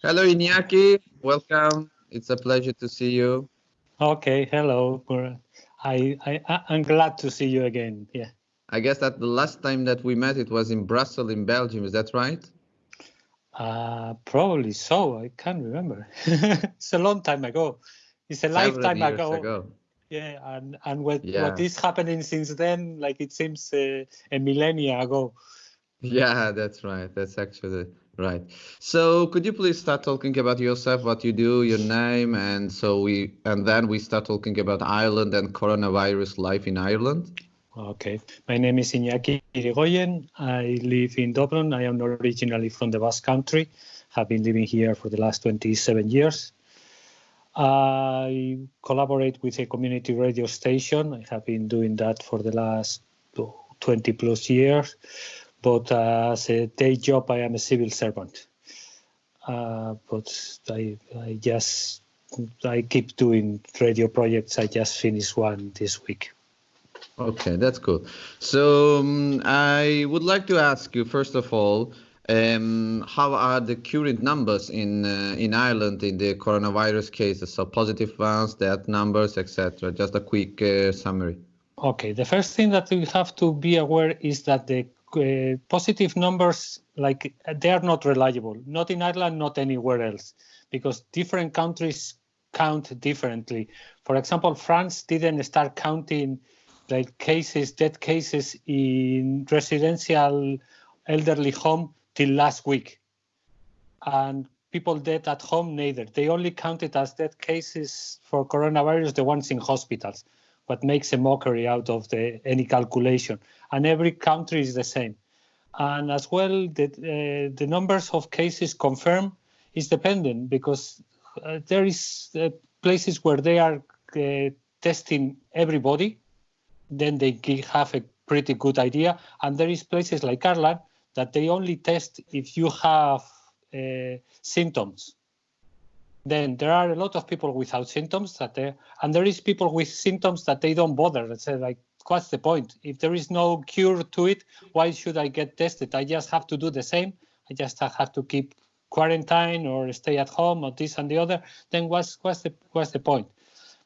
Hello, Iñaki. Welcome. It's a pleasure to see you. Okay, hello. I, I, I'm glad to see you again. Yeah. I guess that the last time that we met, it was in Brussels, in Belgium. Is that right? Uh, probably so. I can't remember. it's a long time ago. It's a Several lifetime ago. ago. Yeah, and and what yeah. what is happening since then? Like it seems uh, a millennia ago. Yeah, that's right. That's actually right. So could you please start talking about yourself, what you do, your name, and so we and then we start talking about Ireland and coronavirus life in Ireland. Okay, my name is Iñaki Irigoyen. I live in Dublin. I am originally from the Basque Country. Have been living here for the last 27 years. I collaborate with a community radio station. I have been doing that for the last 20 plus years but uh, as a day job, I am a civil servant. Uh, but I, I just I keep doing radio projects. I just finished one this week. Okay, that's cool. So um, I would like to ask you first of all, um, how are the current numbers in uh, in Ireland in the coronavirus cases? So positive ones, death numbers, etc. Just a quick uh, summary. Okay, the first thing that we have to be aware is that the uh, positive numbers like they are not reliable. Not in ireland not anywhere else because different countries count differently. For example france didn't start counting like cases dead cases in residential elderly home till last week. And people dead at home neither. They only counted as dead cases for coronavirus the ones in hospitals what makes a mockery out of the any calculation. And every country is the same. And as well, the, uh, the numbers of cases confirmed is dependent because uh, there is uh, places where they are uh, testing everybody, then they have a pretty good idea. And there is places like Ireland that they only test if you have uh, symptoms then there are a lot of people without symptoms that they, and there is people with symptoms that they don't bother. They say like, what's the point? If there is no cure to it, why should I get tested? I just have to do the same. I just have to keep quarantine or stay at home or this and the other. Then what's what's the what's the point?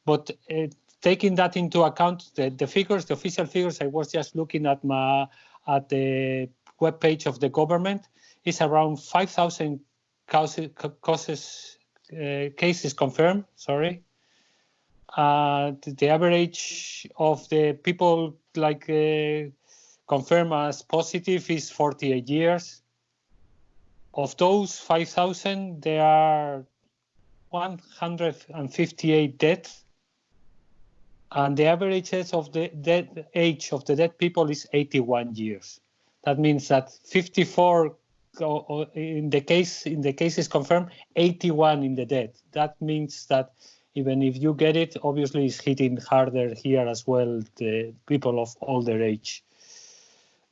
But uh, taking that into account, the, the figures, the official figures, I was just looking at my at the web page of the government, is around 5,000 causes, causes cases confirmed, sorry. Uh, the, the, average of the people like uh, confirmed as positive is 48 years. Of those 5,000, there are 158 deaths, and the average age of the dead age of the dead people is 81 years. That means that 54 in the case in the cases confirmed 81 in the dead. That means that even if you get it obviously it's hitting harder here as well the people of older age.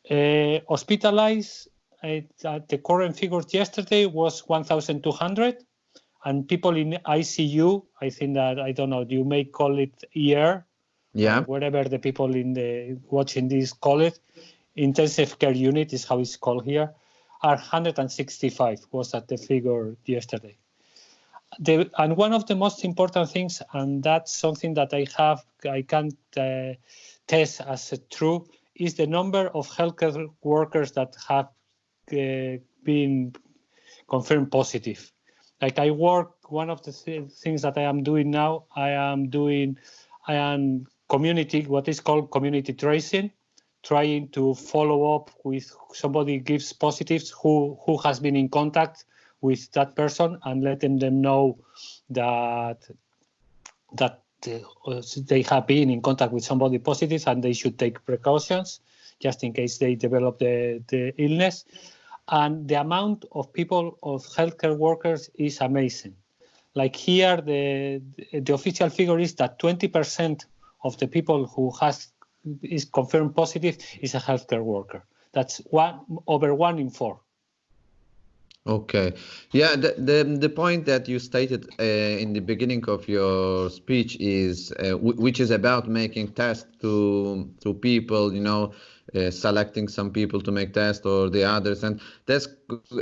Uh, hospitalized uh, the current figures yesterday was 1200 and people in icu i think that i don't know you may call it ER yeah. whatever the people in the watching this call it intensive care unit is how it's called here are 165 was at the figure yesterday. The, and one of the most important things, and that's something that I have, I can't uh, test as true, is the number of healthcare workers that have uh, been confirmed positive. Like I work, one of the th things that I am doing now, I am doing, I am community, what is called community tracing trying to follow up with somebody gives positives who who has been in contact with that person and letting them know that that uh, they have been in contact with somebody positive and they should take precautions just in case they develop the, the illness. And the amount of people, of healthcare workers is amazing. Like here, the, the official figure is that 20% of the people who has is confirmed positive is a healthcare worker. That's one over one in four. Okay, yeah. The the, the point that you stated uh, in the beginning of your speech is, uh, which is about making tests to to people, you know, uh, selecting some people to make tests or the others, and that's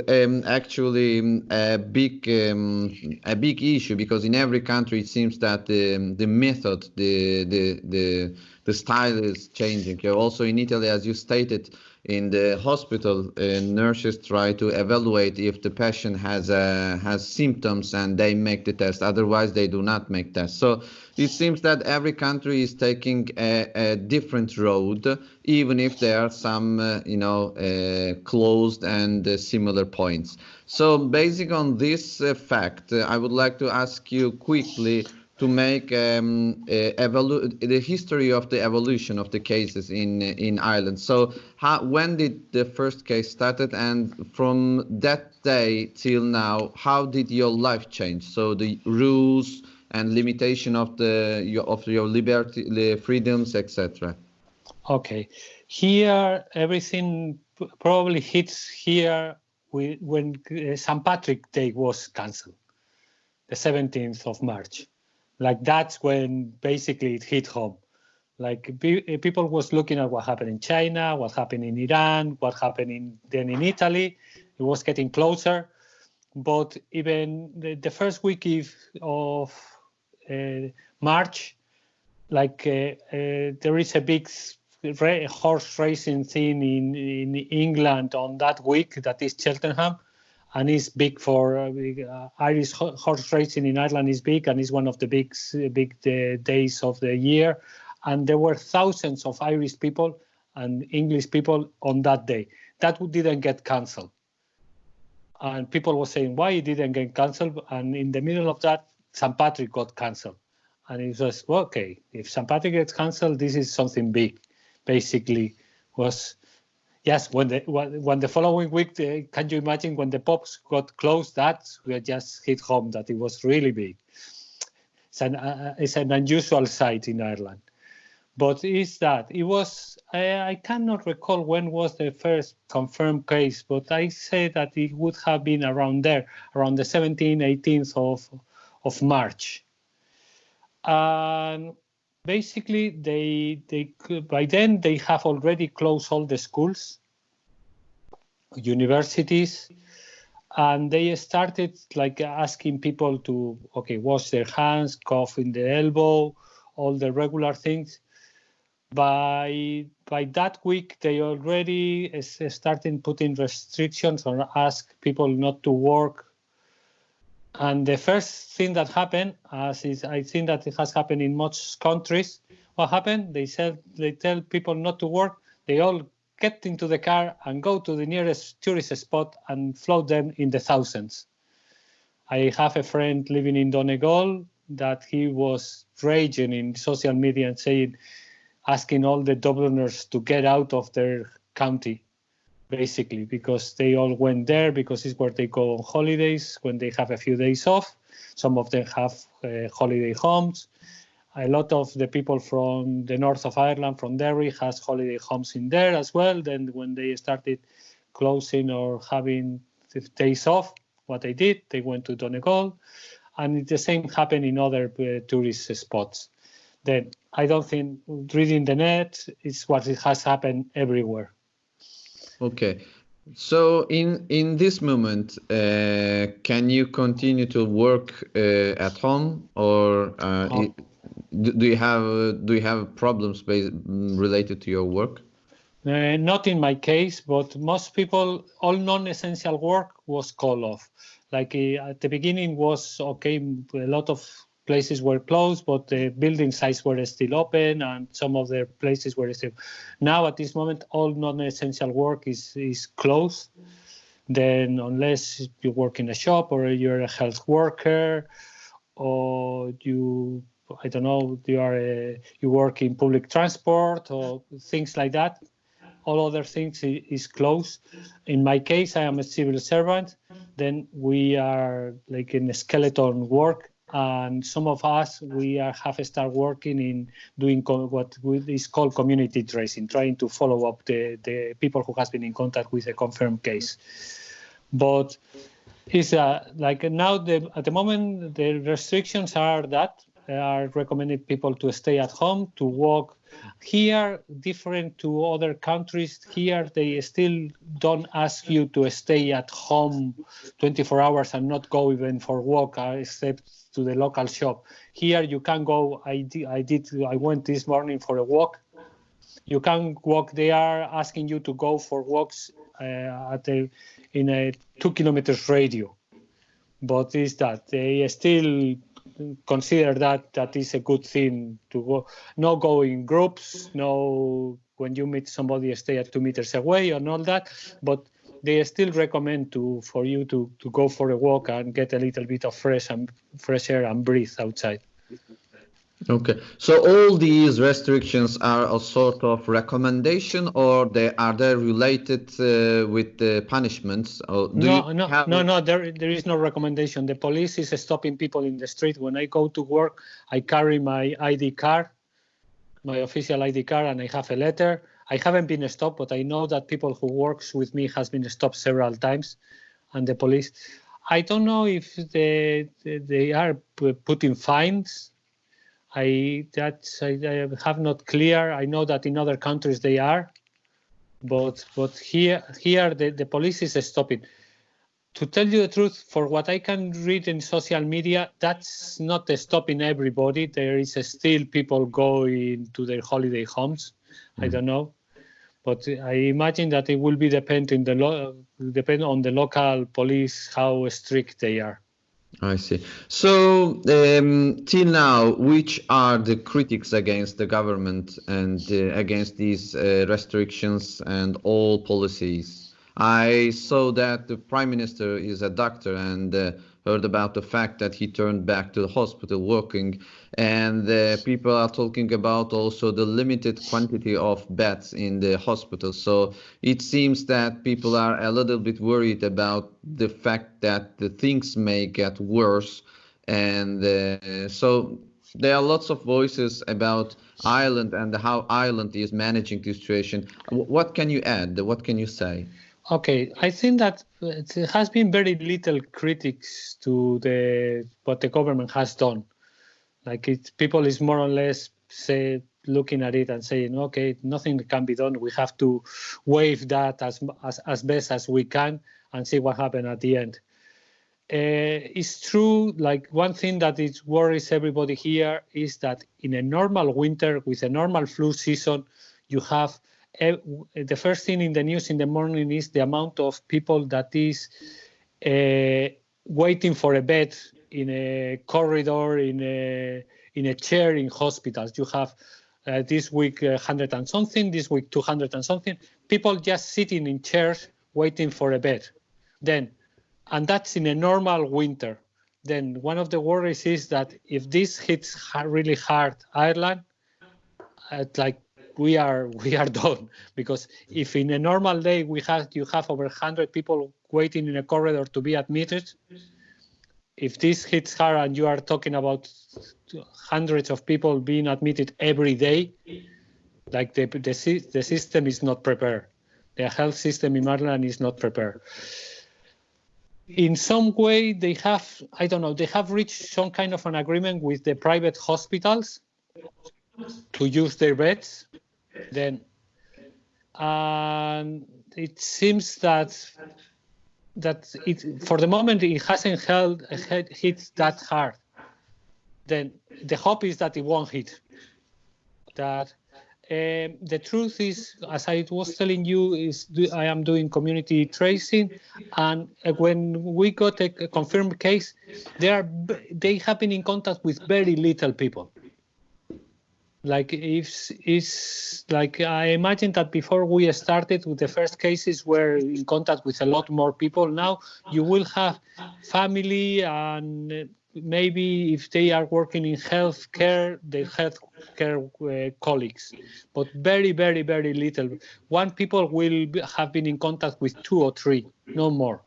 um, actually a big um, a big issue because in every country it seems that the the method, the the the the style is changing. Also in Italy, as you stated, in the hospital, uh, nurses try to evaluate if the patient has uh, has symptoms and they make the test. Otherwise, they do not make tests. So it seems that every country is taking a, a different road, even if there are some, uh, you know, uh, closed and uh, similar points. So, based on this uh, fact, I would like to ask you quickly to make um, the history of the evolution of the cases in in Ireland. So, how, when did the first case started, and from that day till now, how did your life change? So the rules and limitation of the your, of your liberty, the freedoms, etc. Okay, here everything probably hits here when uh, St. Patrick's Day was cancelled, the 17th of March like that's when basically it hit home. Like people was looking at what happened in china what happened in iran what happened in then in italy. It was getting closer. But even the, the first week of uh, march like uh, uh, there is a big horse racing thing in in england on that week that is cheltenham and is big for uh, uh, Irish horse racing in Ireland is big and is one of the big big uh, days of the year. And there were thousands of Irish people and English people on that day. That didn't get cancelled. And people were saying why it didn't get cancelled. And in the middle of that, St. Patrick got cancelled. And it was well, okay. If St. Patrick gets cancelled, this is something big. Basically, was yes, when the when the following week, uh, can you imagine when the pops got closed? That we just hit home that it was really big. It's an uh, it's an unusual sight in Ireland, but is that it was I, I cannot recall when was the first confirmed case, but I say that it would have been around there, around the 17th, 18th of of March. And basically they they by then they have already closed all the schools universities and they started like asking people to okay wash their hands cough in the elbow all the regular things. By by that week they already eh, started putting restrictions or ask people not to work and the first thing that happened, as is, I think that it has happened in most countries, what happened? They said they tell people not to work. They all get into the car and go to the nearest tourist spot and float them in the thousands. I have a friend living in Donegal that he was raging in social media and saying, asking all the Dubliners to get out of their county basically, because they all went there because it's where they go on holidays when they have a few days off. Some of them have uh, holiday homes. A lot of the people from the north of Ireland, from Derry, has holiday homes in there as well. Then when they started closing or having days off, what they did, they went to Donegal, and the same happened in other uh, tourist spots. Then I don't think reading the net is what has happened everywhere. Okay. So in in this moment, uh, can you continue to work uh, at home, or uh, oh. do you have do you have problems based, related to your work? Uh, not in my case, but most people, all non-essential work was called off. Like uh, at the beginning was okay, a lot of places were closed, but the building sites were still open, and some of the places were still. Now, at this moment, all non-essential work is is closed. Then, unless you work in a shop or you're a health worker, or you I don't know, you are a, you work in public transport or things like that. All other things is closed. In my case, I am a civil servant. Then we are like in a skeleton work and some of us we are, have started working in doing what is called community tracing, trying to follow up the, the people who has been in contact with a confirmed case. But it's uh, like now the, at the moment the restrictions are that are recommending people to stay at home, to walk. Here, different to other countries, here they still don't ask you to stay at home 24 hours and not go even for walk, uh, except to the local shop. Here you can go. I did. I did. I went this morning for a walk. You can walk. They are asking you to go for walks uh, at a in a two kilometers radio. But is that they still consider that that is a good thing to go no go in groups no when you meet somebody stay at two meters away and all that but they still recommend to for you to to go for a walk and get a little bit of fresh and fresh air and breathe outside Okay, so all these restrictions are a sort of recommendation, or they are they related uh, with the punishments? Or no, no, have... no, no. There, there is no recommendation. The police is stopping people in the street. When I go to work, I carry my ID card, my official ID card, and I have a letter. I haven't been stopped, but I know that people who works with me has been stopped several times, and the police. I don't know if they they are putting fines I that I, I, have not clear. I know that in other countries they are, but but here here the, the police is stopping. To tell you the truth, for what I can read in social media, that's not stopping everybody. There is still people going to their holiday homes. Mm. I don't know, but I imagine that it will be depending the lo- depend on the local police how strict they are. I see. So, um, till now, which are the critics against the government and uh, against these uh, restrictions and all policies? I saw that the prime minister is a doctor and uh, heard about the fact that he turned back to the hospital working and uh, people are talking about also the limited quantity of beds in the hospital so it seems that people are a little bit worried about the fact that the things may get worse and uh, so there are lots of voices about Ireland and how Ireland is managing the situation. What can you add? What can you say? Okay, I think that it has been very little critics to the what the government has done. Like people is more or less say looking at it and saying, okay, nothing can be done. We have to waive that as as, as best as we can and see what happens at the end. Uh, it's true. Like one thing that it worries everybody here is that in a normal winter with a normal flu season, you have the first thing in the news in the morning is the amount of people that is uh, waiting for a bed in a corridor, in a in a chair in hospitals. You have uh, this week uh, 100 and something, this week 200 and something. People just sitting in chairs waiting for a bed. Then, and that's in a normal winter. Then one of the worries is that if this hits really hard Ireland, at like we are we are done because if in a normal day we have you have over 100 people waiting in a corridor to be admitted if this hits hard and you are talking about hundreds of people being admitted every day like the the, the system is not prepared. The health system in Ireland is not prepared. In some way they have i don't know they have reached some kind of an agreement with the private hospitals to use their beds then and it seems that that it for the moment it hasn't held hit that hard. Then the hope is that it won't hit. That um, the truth is, as I was telling you, is I am doing community tracing, and when we got a, a confirmed case, they are they have been in contact with very little people like if is like i imagine that before we started with the first cases were in contact with a lot more people now you will have family and maybe if they are working in healthcare the healthcare uh, colleagues but very very very little. One people will have been in contact with two or three no more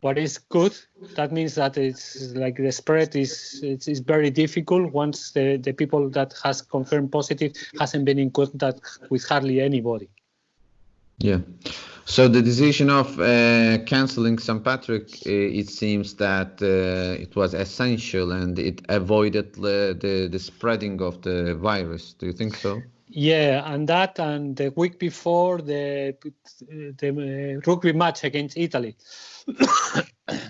what is good that means that it's like the spread is it's, it's, very difficult once the, the people that has confirmed positive hasn't been in contact with hardly anybody Yeah. So the decision of uh, canceling St. Patrick, uh, it seems that uh, it was essential and it avoided the, the, the spreading of the virus. Do you think so? Yeah, and that and the week before the the uh, rugby match against Italy.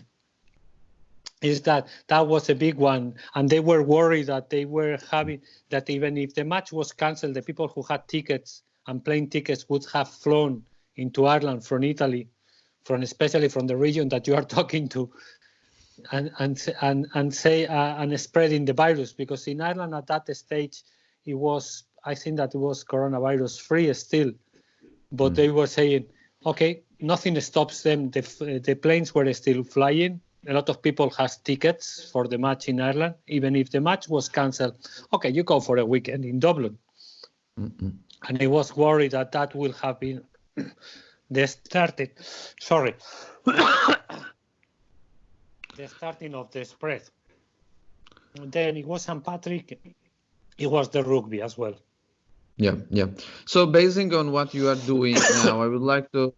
is that that was a big one and they were worried that they were having that even if the match was cancelled the people who had tickets and plane tickets would have flown into Ireland from Italy from especially from the region that you are talking to and and and, and say uh, and spreading the virus because in Ireland at that stage it was I think that it was coronavirus free still but mm. they were saying okay nothing stops them the the planes were still flying a lot of people has tickets for the match in Ireland, even if the match was cancelled. Okay, you go for a weekend in Dublin. Mm-mm. And I was worried that that will have been the starting, sorry, the starting of the spread. And then it was St. Patrick, it was the rugby as well. Yeah, yeah. So basing on what you are doing now, I would like to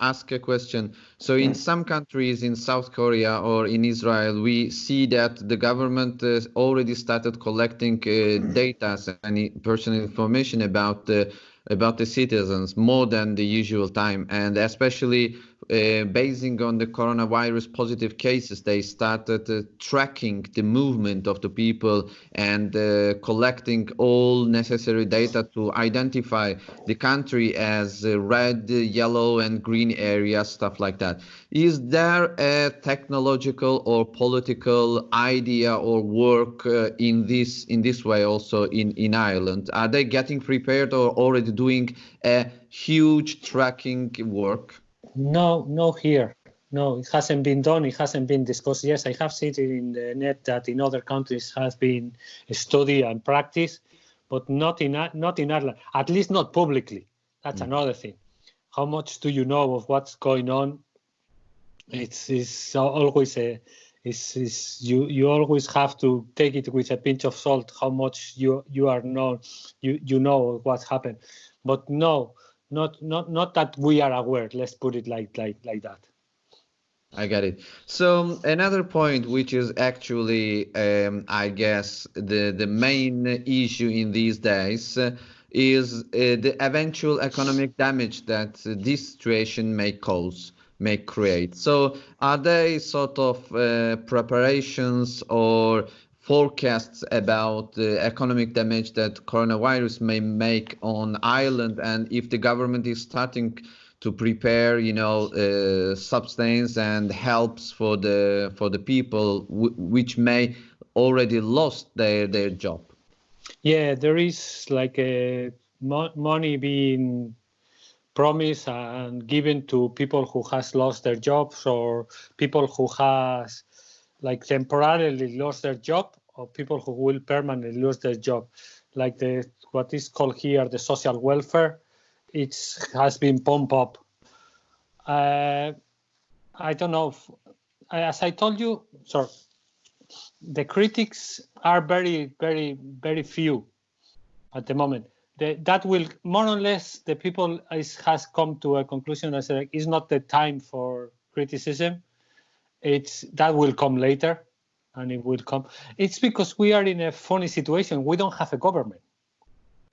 ask a question. So in some countries in South Korea or in Israel, we see that the government uh, already started collecting uh, data and personal information about the about the citizens more than the usual time and especially uh, basing on the coronavirus positive cases, they started uh, tracking the movement of the people and uh, collecting all necessary data to identify the country as uh, red, yellow, and green areas, stuff like that. Is there a technological or political idea or work uh, in this in this way also in in Ireland? Are they getting prepared or already doing a huge tracking work? No, no here. No, it hasn't been done. It hasn't been discussed. Yes, I have seen it in the net that in other countries has been studied and practiced, but not in not in Ireland. At least not publicly. That's mm. another thing. How much do you know of what's going on? It's, it's always a is is you you always have to take it with a pinch of salt how much you you are know you you know what's happened but no not not not that we are aware let's put it like like like that I get it. So another point, which is actually, um, I guess, the the main issue in these days, uh, is uh, the eventual economic damage that uh, this situation may cause, may create. So, are they sort of uh, preparations or forecasts about the economic damage that coronavirus may make on Ireland, and if the government is starting to prepare, you know, uh, substance and helps for the for the people which may already lost their their job. Yeah, there is like a mo money being promised and given to people who has lost their jobs or people who has like temporarily lost their job or people who will permanently lose their job, like the what is called here the social welfare. It has been pumped up. Uh, I don't know. If, as I told you, sorry, the critics are very, very, very few at the moment. The, that will more or less the people is, has come to a conclusion that like, it's not the time for criticism. It's that will come later and it will come. It's because we are in a funny situation. We don't have a government.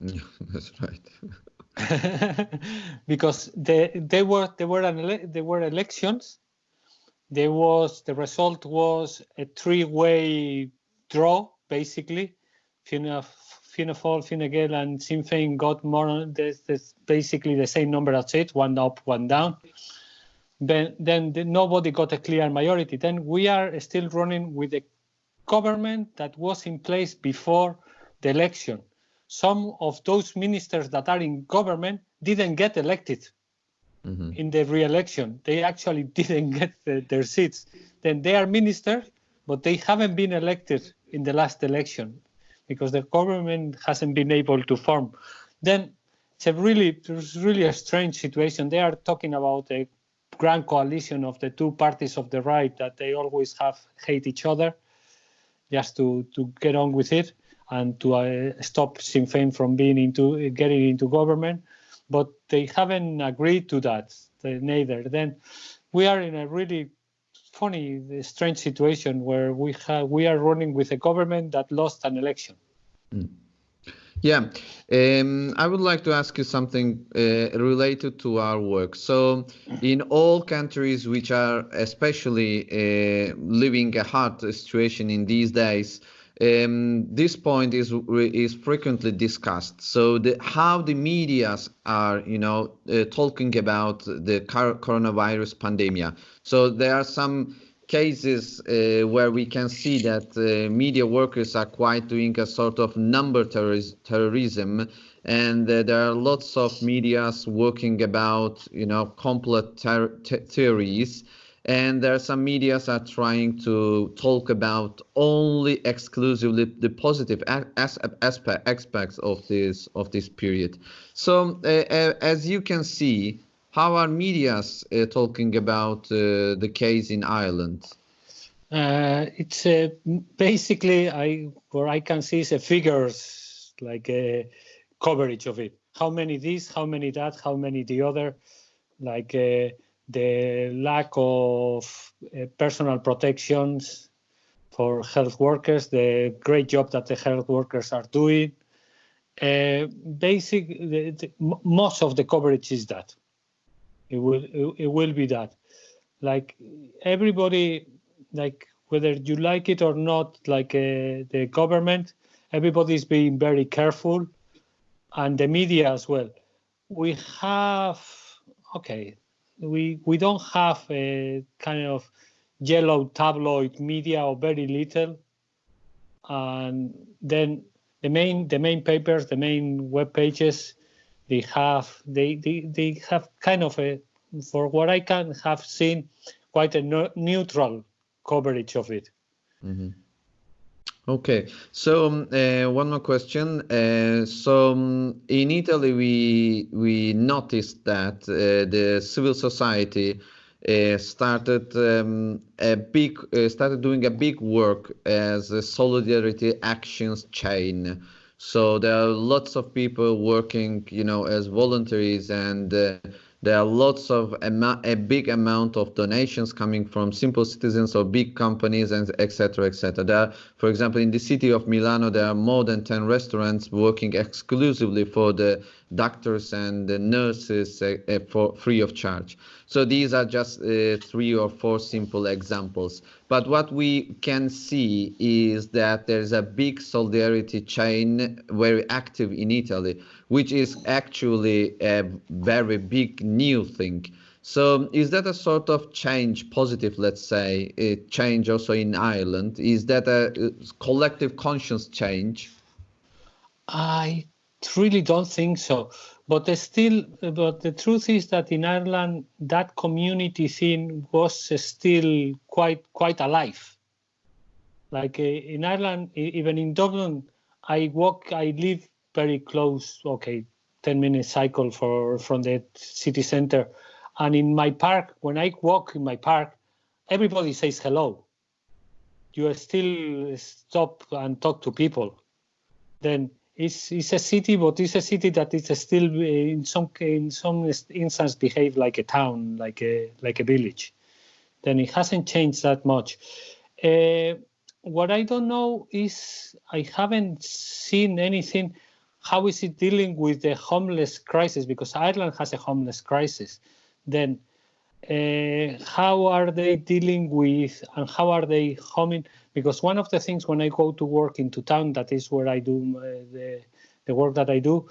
That's right. because they they were they were an there were elections. There was the result was a three-way draw basically. Fianna Fianna Fáil, Fine Gael, and Sinn Féin got more. There's, there's basically the same number of seats, one up, one down then then the, nobody got a clear majority. Then we are still running with a government that was in place before the election. Some of those ministers that are in government didn't get elected mm-hmm. in the re-election. They actually didn't get the, their seats. Then they are ministers, but they haven't been elected in the last election because the government hasn't been able to form. Then it's a really, it's really a strange situation. They are talking about a grand coalition of the two parties of the right that they always have hate each other just to, to get on with it and to uh, stop Sinn Féin from being into getting into government. but they haven't agreed to that neither. Then we are in a really funny, strange situation where we have we are running with a government that lost an election. Mm. Yeah, um, I would like to ask you something uh, related to our work. So, in all countries which are especially uh, living a hard situation in these days, um, this point is is frequently discussed. So the, how the media's are, you know, uh, talking about the coronavirus pandemic. So there are some cases uh, where we can see that uh, media workers are quite doing a sort of number terrorism and uh, there are lots of medias working about you know complete ter theories. And there are some medias are trying to talk about only exclusively the positive as, aspect, aspects of this of this period. So uh, as you can see how are medias uh, talking about uh, the case in ireland uh, it's basically i where i can see is figures like a coverage of it how many this how many that how many the other like the lack of uh, personal protections for health workers, the great job that the health workers are doing. Uh, basic, the, the, most of the coverage is that. It will, it, it will be that. Like everybody, like whether you like it or not, like uh, the government, everybody is being very careful, and the media as well. We have, okay, we we don't have a kind of yellow tabloid media or very little and then the main the main papers the main web pages they have they they, they have kind of a for what i can have seen quite a no, neutral coverage of it mm-hmm. Okay, so um, uh, one more question. Uh, so um, in Italy, we we noticed that uh, the civil society uh, started um, a big uh, started doing a big work as a solidarity actions chain. So there are lots of people working, you know, as voluntaries and uh, there are lots of a big amount of donations coming from simple citizens or big companies and etc etc there are, for example in the city of milano there are more than 10 restaurants working exclusively for the doctors and nurses uh, uh, for free of charge so these are just uh, three or four simple examples but what we can see is that there's a big solidarity chain very active in italy which is actually a very big new thing. So is that a sort of change, positive, let's say, a change also in Ireland? Is that a collective conscience change? I really don't think so. But still, but the truth is that in Ireland, that community thing was still quite quite alive. Like uh, in Ireland, even in Dublin, I walk, I live very close, okay, 10 minute cycle for from the city center. And in my park, when I walk in my park, everybody says hello. You still stop and talk to people. Then it's, it's a city, but it's a city that is still in some in some instance behave like a town, like a like a village. Then it hasn't changed that much. Uh, what I don't know is I haven't seen anything how is it dealing with the homeless crisis? Because Ireland has a homeless crisis. Then uh, how are they dealing with and how are they homing? Because one of the things when I go to work into town, that is where I do uh, the, the work that I do,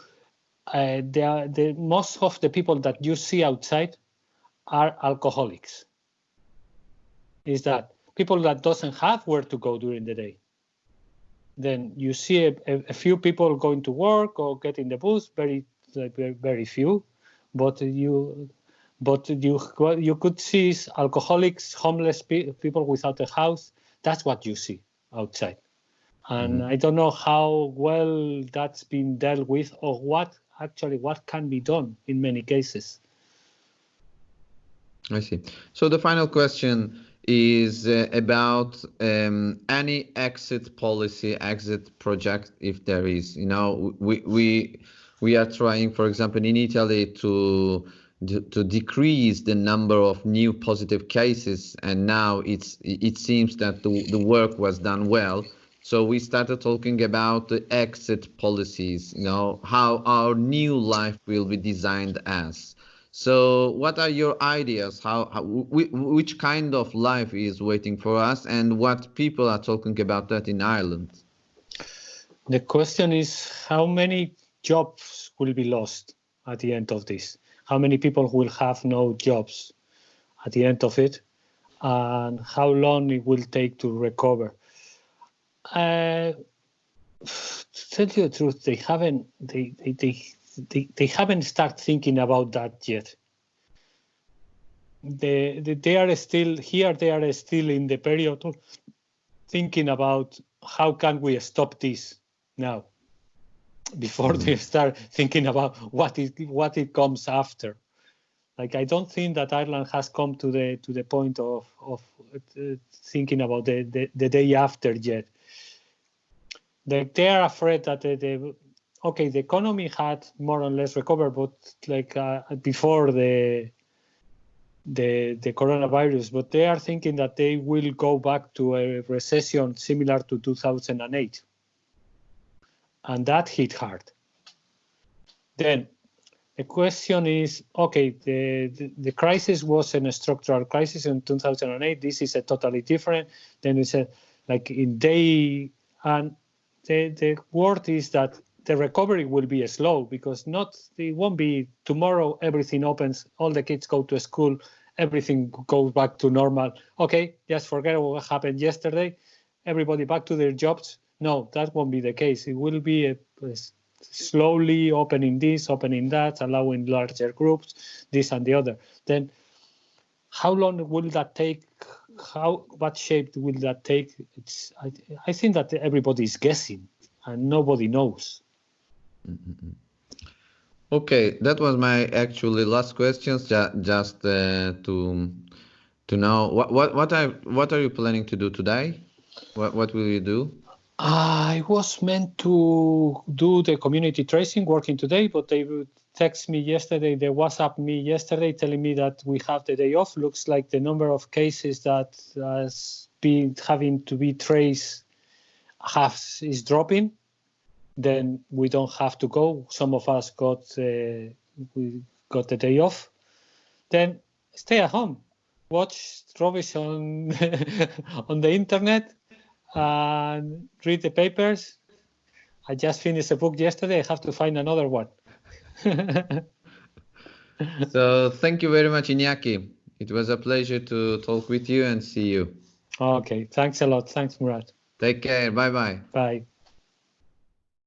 uh, the, the, most of the people that you see outside are alcoholics. Is that people that doesn't have where to go during the day then you see a, a, few people going to work or getting the bus, very, very few, but you, but you, you could see alcoholics, homeless pe people without a house. That's what you see outside, and mm. I don't know how well that's been dealt with or what actually what can be done in many cases. I see. So the final question is uh, about um, any exit policy, exit project, if there is. You know, we we we are trying, for example, in Italy to to decrease the number of new positive cases and now it's it seems that the, the work was done well. So we started talking about the exit policies you know how our new life will be designed as. So what are your ideas? How, how which kind of life is waiting for us and what people are talking about that in ireland? The question is how many jobs will be lost at the end of this how many people will have no jobs at the end of it, and how long it will take to recover. Uh, to tell you the truth, they haven't they, they, they, they, they haven't started thinking about that yet. They, they, they are still here. They are still in the period of thinking about how can we stop this now before they start thinking about what it what it comes after. Like I don't think that Ireland has come to the to the point of of uh, thinking about the, the, the day after yet. They they are afraid that the, the okay the economy had more or less recovered, but like uh, before the the the coronavirus, but they are thinking that they will go back to a recession similar to 2008 and that hit hard. Then the question is, okay, the, the, the, crisis was a structural crisis in 2008. This is a totally different. Then it's said, like in day, and the, the word is that the recovery will be slow because not, it won't be tomorrow, everything opens, all the kids go to school, everything goes back to normal. Okay, just forget what happened yesterday, everybody back to their jobs, no, that won't be the case. It will be a, a slowly opening this, opening that, allowing larger groups, this and the other. Then how long will that take? How what shape will that take? It's I, I think that everybody is guessing and nobody knows. Mm-hmm. Okay, that was my actually last questions. Just uh, to to know what what what are what are you planning to do today? What what will you do? I was meant to do the community tracing working today, but they would text me yesterday, they WhatsApp me yesterday telling me that we have the day off. Looks like the number of cases that has been having to be traced has is dropping. Then we don't have to go. Some of us got uh, we got the day off. Then stay at home, watch rubbish on on the internet, and read the papers. I just finished a book yesterday. I have to find another one. so thank you very much, Iñaki. It was a pleasure to talk with you and see you. Okay, thanks a lot. Thanks, Murat. Take care. Bye-bye. Bye.